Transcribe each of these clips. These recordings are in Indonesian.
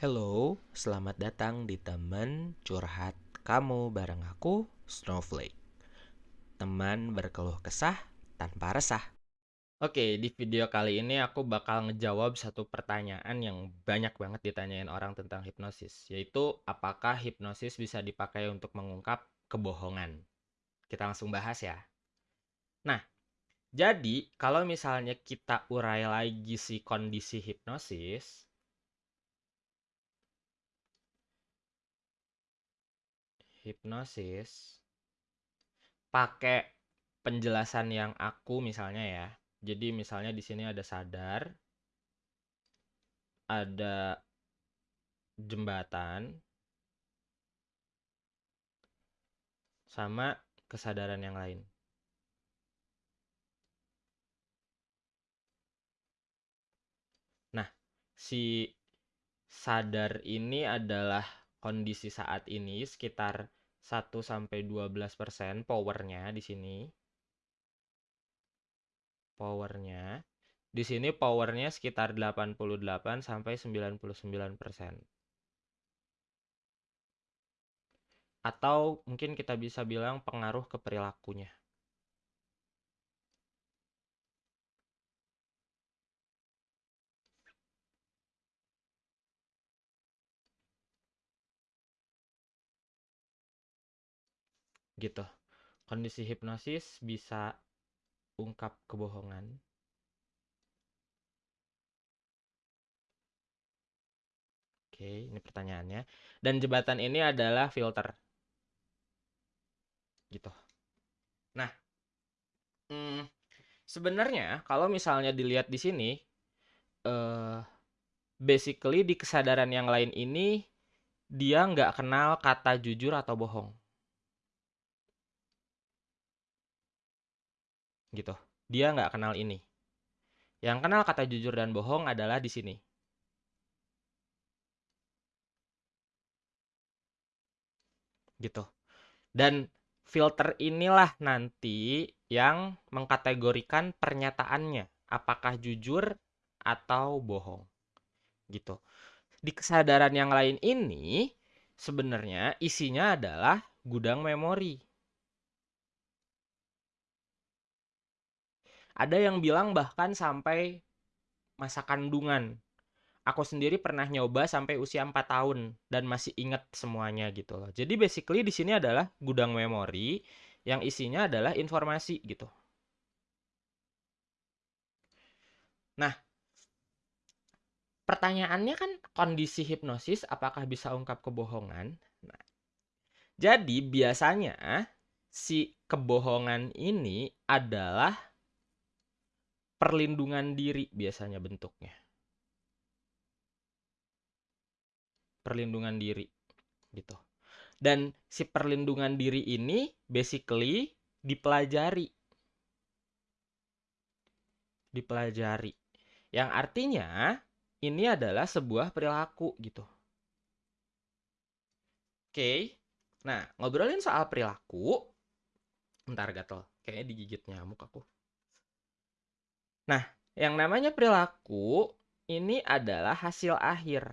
Hello, selamat datang di teman curhat kamu bareng aku, Snowflake. Teman berkeluh kesah tanpa resah. Oke, di video kali ini aku bakal ngejawab satu pertanyaan yang banyak banget ditanyain orang tentang hipnosis, yaitu apakah hipnosis bisa dipakai untuk mengungkap kebohongan. Kita langsung bahas ya. Nah, jadi kalau misalnya kita urai lagi si kondisi hipnosis, hipnosis pakai penjelasan yang aku misalnya ya. Jadi misalnya di sini ada sadar, ada jembatan, sama kesadaran yang lain. Nah, si sadar ini adalah kondisi saat ini sekitar 1 sampai 12% powernya di sini. Powernya di sini powernya sekitar 88 sampai 99%. Atau mungkin kita bisa bilang pengaruh ke perilakunya. Gitu. Kondisi hipnosis bisa ungkap kebohongan. Oke, ini pertanyaannya. Dan jembatan ini adalah filter. Gitu. Nah, hmm, sebenarnya kalau misalnya dilihat di sini, uh, basically di kesadaran yang lain ini dia nggak kenal kata jujur atau bohong. Gitu. Dia nggak kenal ini. Yang kenal kata jujur dan bohong adalah di sini. Gitu. Dan filter inilah nanti yang mengkategorikan pernyataannya apakah jujur atau bohong. Gitu. Di kesadaran yang lain ini sebenarnya isinya adalah gudang memori. Ada yang bilang bahkan sampai masa kandungan. Aku sendiri pernah nyoba sampai usia 4 tahun dan masih ingat semuanya gitu loh. Jadi basically di sini adalah gudang memori yang isinya adalah informasi gitu. Nah, pertanyaannya kan kondisi hipnosis apakah bisa ungkap kebohongan? Nah, jadi biasanya si kebohongan ini adalah perlindungan diri biasanya bentuknya. Perlindungan diri gitu. Dan si perlindungan diri ini basically dipelajari. Dipelajari. Yang artinya ini adalah sebuah perilaku gitu. Oke. Nah, ngobrolin soal perilaku. Bentar gatel. Kayaknya digigit nyamuk aku. Nah, yang namanya perilaku ini adalah hasil akhir.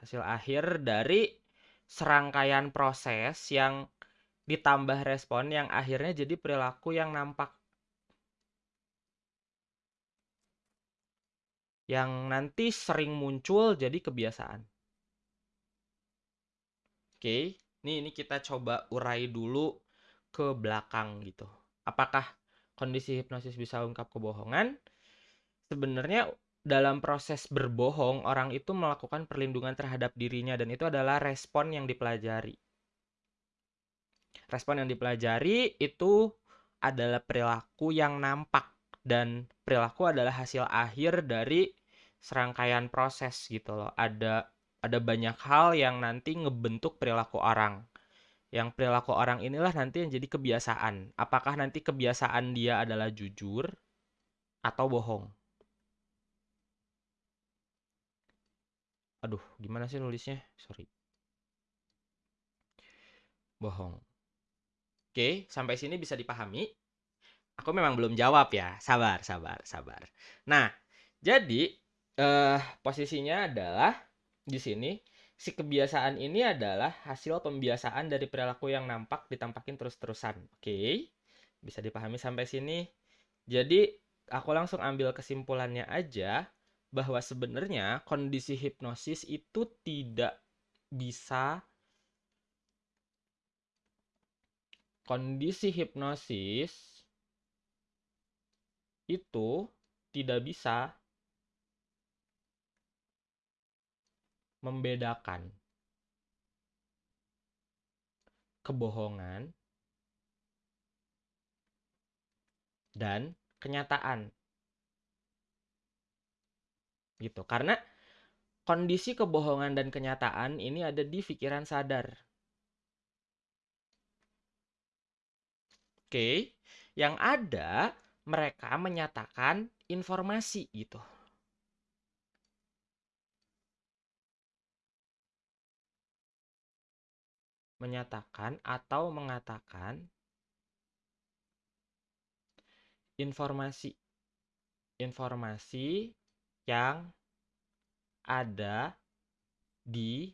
Hasil akhir dari serangkaian proses yang ditambah respon yang akhirnya jadi perilaku yang nampak. Yang nanti sering muncul jadi kebiasaan. Oke, ini ini kita coba urai dulu ke belakang gitu apakah kondisi hipnosis bisa ungkap kebohongan? Sebenarnya dalam proses berbohong orang itu melakukan perlindungan terhadap dirinya dan itu adalah respon yang dipelajari. Respon yang dipelajari itu adalah perilaku yang nampak dan perilaku adalah hasil akhir dari serangkaian proses gitu loh. Ada ada banyak hal yang nanti ngebentuk perilaku orang yang perilaku orang inilah nanti yang jadi kebiasaan. Apakah nanti kebiasaan dia adalah jujur atau bohong? Aduh, gimana sih nulisnya? Sorry. Bohong. Oke, sampai sini bisa dipahami. Aku memang belum jawab ya. Sabar, sabar, sabar. Nah, jadi eh posisinya adalah di sini si kebiasaan ini adalah hasil pembiasaan dari perilaku yang nampak ditampakin terus-terusan. Oke. Bisa dipahami sampai sini. Jadi aku langsung ambil kesimpulannya aja bahwa sebenarnya kondisi hipnosis itu tidak bisa kondisi hipnosis itu tidak bisa membedakan kebohongan dan kenyataan. Gitu. Karena kondisi kebohongan dan kenyataan ini ada di pikiran sadar. Oke, yang ada mereka menyatakan informasi gitu. Menyatakan atau mengatakan informasi informasi yang ada di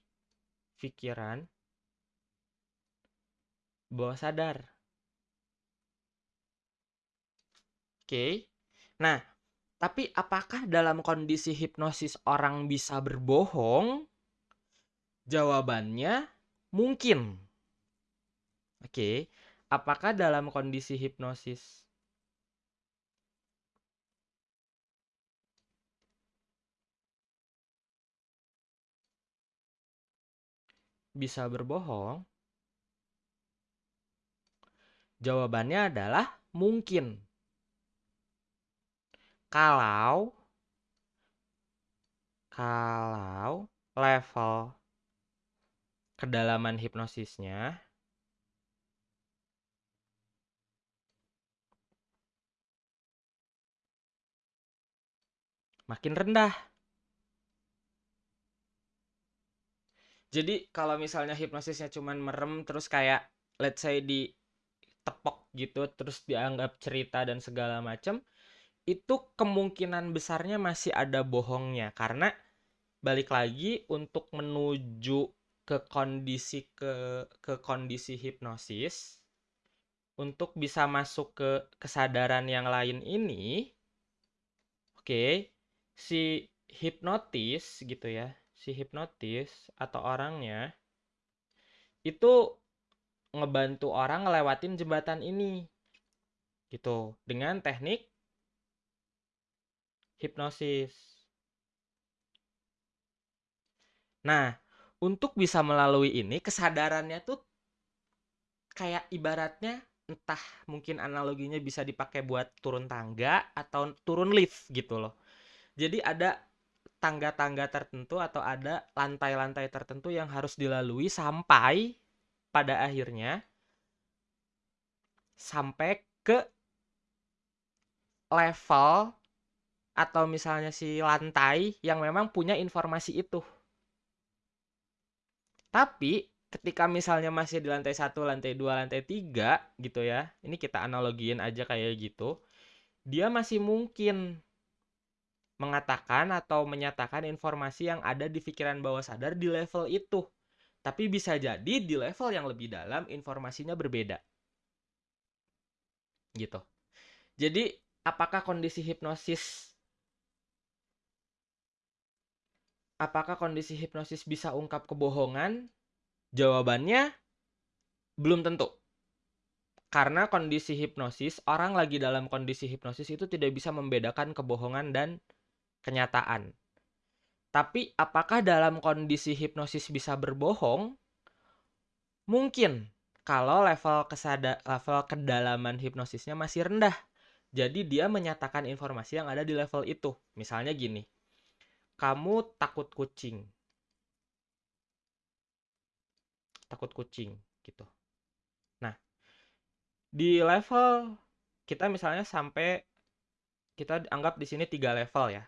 pikiran bawah sadar. Oke. Nah, tapi apakah dalam kondisi hipnosis orang bisa berbohong? Jawabannya Mungkin. Oke, apakah dalam kondisi hipnosis bisa berbohong? Jawabannya adalah mungkin. Kalau kalau level kedalaman hipnosisnya makin rendah. Jadi kalau misalnya hipnosisnya cuman merem terus kayak let's say di tepok gitu terus dianggap cerita dan segala macam itu kemungkinan besarnya masih ada bohongnya karena balik lagi untuk menuju ke kondisi ke ke kondisi hipnosis untuk bisa masuk ke kesadaran yang lain ini oke okay, si hipnotis gitu ya si hipnotis atau orangnya itu ngebantu orang ngelewatin jembatan ini gitu dengan teknik hipnosis. Nah untuk bisa melalui ini kesadarannya tuh kayak ibaratnya entah mungkin analoginya bisa dipakai buat turun tangga atau turun lift gitu loh. Jadi ada tangga-tangga tertentu atau ada lantai-lantai tertentu yang harus dilalui sampai pada akhirnya sampai ke level atau misalnya si lantai yang memang punya informasi itu. Tapi ketika misalnya masih di lantai satu, lantai dua, lantai tiga gitu ya, ini kita analogiin aja kayak gitu, dia masih mungkin mengatakan atau menyatakan informasi yang ada di pikiran bawah sadar di level itu. Tapi bisa jadi di level yang lebih dalam informasinya berbeda. Gitu. Jadi, apakah kondisi hipnosis apakah kondisi hipnosis bisa ungkap kebohongan? Jawabannya belum tentu. Karena kondisi hipnosis, orang lagi dalam kondisi hipnosis itu tidak bisa membedakan kebohongan dan kenyataan. Tapi apakah dalam kondisi hipnosis bisa berbohong? Mungkin kalau level kesada level kedalaman hipnosisnya masih rendah. Jadi dia menyatakan informasi yang ada di level itu. Misalnya gini kamu takut kucing. Takut kucing gitu. Nah di level kita misalnya sampai kita anggap di sini tiga level ya.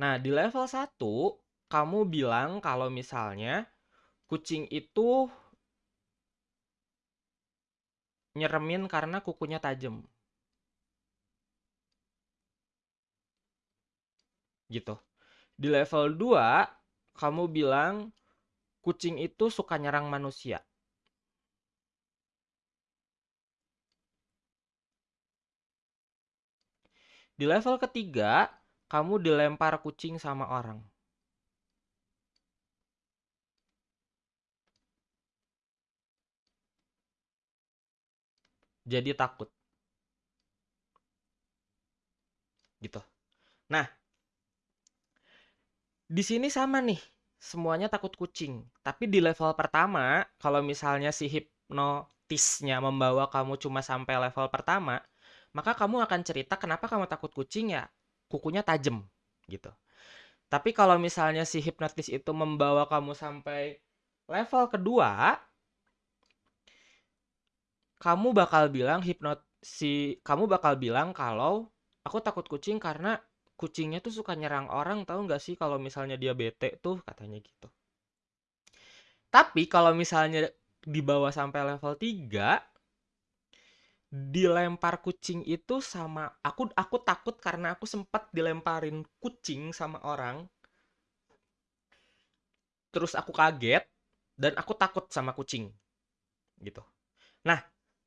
Nah di level satu kamu bilang kalau misalnya kucing itu nyeremin karena kukunya tajam. Gitu. Di level 2, kamu bilang kucing itu suka nyerang manusia. Di level ketiga, kamu dilempar kucing sama orang. Jadi takut. Gitu. Nah, di sini sama nih. Semuanya takut kucing. Tapi di level pertama, kalau misalnya si hipnotisnya membawa kamu cuma sampai level pertama, maka kamu akan cerita kenapa kamu takut kucing ya kukunya tajam gitu. Tapi kalau misalnya si hipnotis itu membawa kamu sampai level kedua, kamu bakal bilang hipnot si kamu bakal bilang kalau aku takut kucing karena kucingnya tuh suka nyerang orang tahu nggak sih kalau misalnya dia bete tuh katanya gitu. Tapi kalau misalnya dibawa sampai level 3 dilempar kucing itu sama aku aku takut karena aku sempat dilemparin kucing sama orang. Terus aku kaget dan aku takut sama kucing gitu. Nah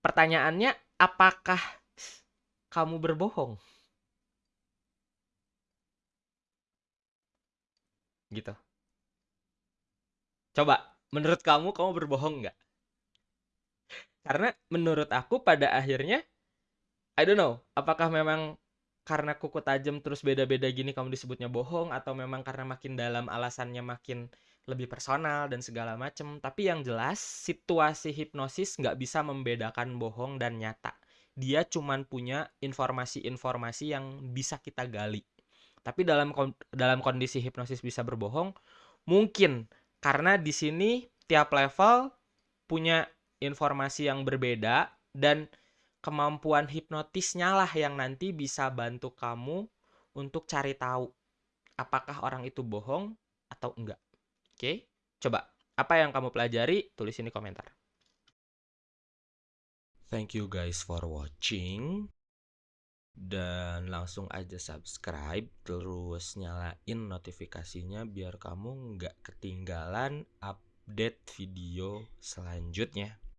pertanyaannya apakah kamu berbohong gitu coba menurut kamu kamu berbohong nggak karena menurut aku pada akhirnya I don't know, apakah memang karena kuku tajam terus beda-beda gini kamu disebutnya bohong atau memang karena makin dalam alasannya makin lebih personal dan segala macem. Tapi yang jelas situasi hipnosis nggak bisa membedakan bohong dan nyata. Dia cuman punya informasi-informasi yang bisa kita gali. Tapi dalam dalam kondisi hipnosis bisa berbohong, mungkin karena di sini tiap level punya informasi yang berbeda dan kemampuan hipnotisnya lah yang nanti bisa bantu kamu untuk cari tahu apakah orang itu bohong atau enggak. Oke, coba apa yang kamu pelajari tulis ini komentar. Thank you guys for watching dan langsung aja subscribe terus nyalain notifikasinya biar kamu nggak ketinggalan update video selanjutnya.